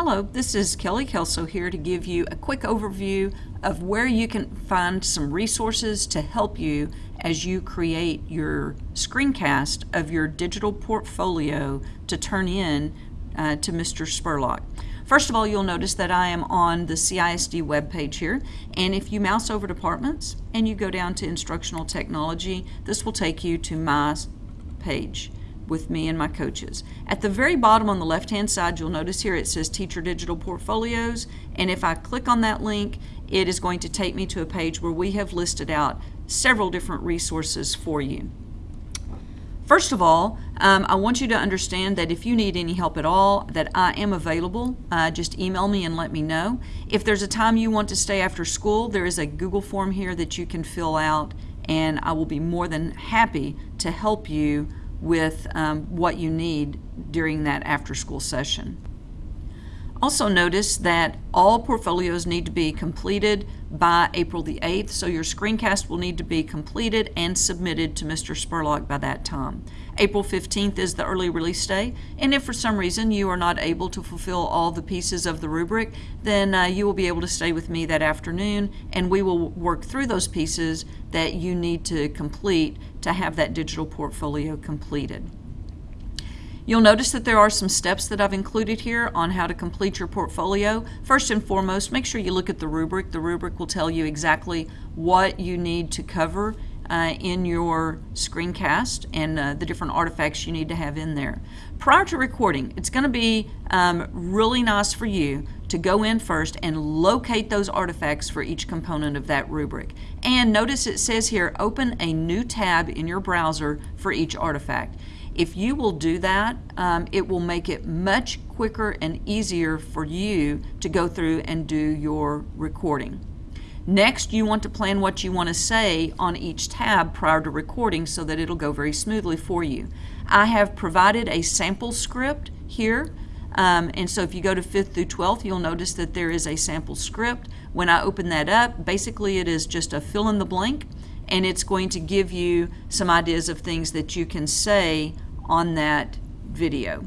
Hello, this is Kelly Kelso here to give you a quick overview of where you can find some resources to help you as you create your screencast of your digital portfolio to turn in uh, to Mr. Spurlock. First of all, you'll notice that I am on the CISD webpage here, and if you mouse over departments and you go down to instructional technology, this will take you to my page with me and my coaches. At the very bottom on the left hand side you'll notice here it says Teacher Digital Portfolios and if I click on that link it is going to take me to a page where we have listed out several different resources for you. First of all, um, I want you to understand that if you need any help at all, that I am available. Uh, just email me and let me know. If there's a time you want to stay after school, there is a Google form here that you can fill out and I will be more than happy to help you with um, what you need during that after school session. Also notice that all portfolios need to be completed by April the 8th, so your screencast will need to be completed and submitted to Mr. Spurlock by that time. April 15th is the early release day, and if for some reason you are not able to fulfill all the pieces of the rubric, then uh, you will be able to stay with me that afternoon and we will work through those pieces that you need to complete to have that digital portfolio completed. You'll notice that there are some steps that I've included here on how to complete your portfolio. First and foremost, make sure you look at the rubric. The rubric will tell you exactly what you need to cover uh, in your screencast and uh, the different artifacts you need to have in there. Prior to recording, it's going to be um, really nice for you to go in first and locate those artifacts for each component of that rubric. And notice it says here, open a new tab in your browser for each artifact. If you will do that, um, it will make it much quicker and easier for you to go through and do your recording. Next, you want to plan what you want to say on each tab prior to recording so that it'll go very smoothly for you. I have provided a sample script here um, and so if you go to 5th through 12th, you'll notice that there is a sample script. When I open that up, basically it is just a fill in the blank and it's going to give you some ideas of things that you can say on that video.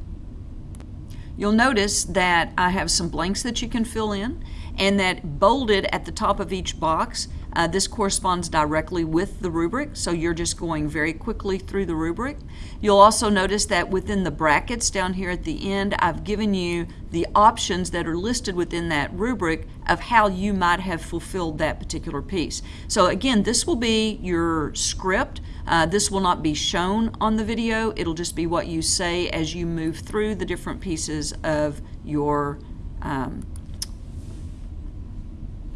You'll notice that I have some blanks that you can fill in and that bolded at the top of each box uh, this corresponds directly with the rubric, so you're just going very quickly through the rubric. You'll also notice that within the brackets down here at the end, I've given you the options that are listed within that rubric of how you might have fulfilled that particular piece. So again, this will be your script. Uh, this will not be shown on the video. It'll just be what you say as you move through the different pieces of your um,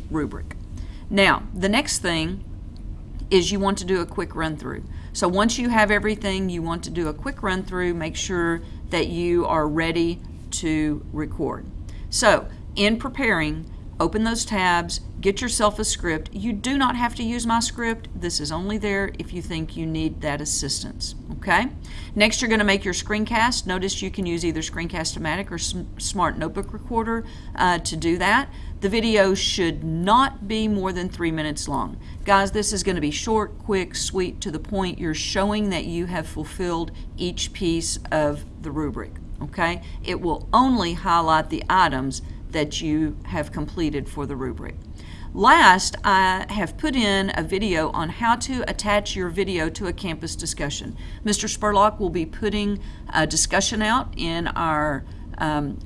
rubric. Now, the next thing is you want to do a quick run through. So once you have everything, you want to do a quick run through, make sure that you are ready to record. So in preparing, open those tabs, get yourself a script. You do not have to use my script. This is only there if you think you need that assistance, okay? Next, you're gonna make your screencast. Notice you can use either Screencast-O-Matic or Smart Notebook Recorder uh, to do that. The video should not be more than three minutes long. Guys, this is gonna be short, quick, sweet, to the point. You're showing that you have fulfilled each piece of the rubric, okay? It will only highlight the items that you have completed for the rubric. Last, I have put in a video on how to attach your video to a campus discussion. Mr. Spurlock will be putting a discussion out in our um,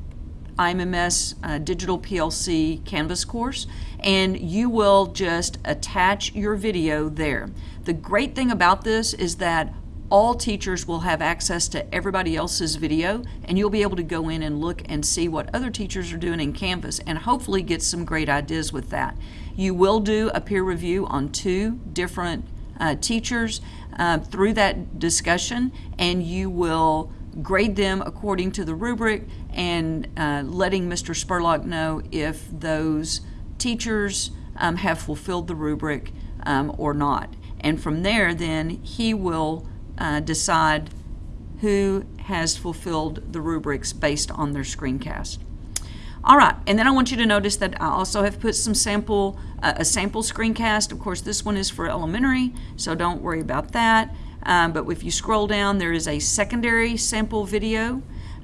IMMS uh, Digital PLC Canvas course, and you will just attach your video there. The great thing about this is that all teachers will have access to everybody else's video and you'll be able to go in and look and see what other teachers are doing in Canvas and hopefully get some great ideas with that. You will do a peer review on two different uh, teachers uh, through that discussion and you will grade them according to the rubric and uh, letting Mr. Spurlock know if those teachers um, have fulfilled the rubric um, or not. And from there, then he will uh, decide who has fulfilled the rubrics based on their screencast. All right, and then I want you to notice that I also have put some sample, uh, a sample screencast. Of course, this one is for elementary, so don't worry about that. Um, but if you scroll down, there is a secondary sample video.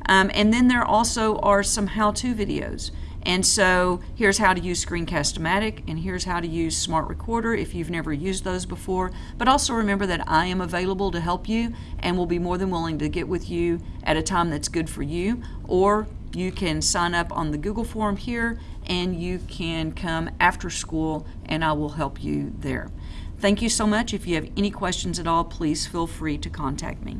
Um, and then there also are some how-to videos. And so here's how to use Screencast-O-Matic and here's how to use Smart Recorder if you've never used those before. But also remember that I am available to help you and will be more than willing to get with you at a time that's good for you. Or you can sign up on the Google form here and you can come after school and I will help you there. Thank you so much. If you have any questions at all, please feel free to contact me.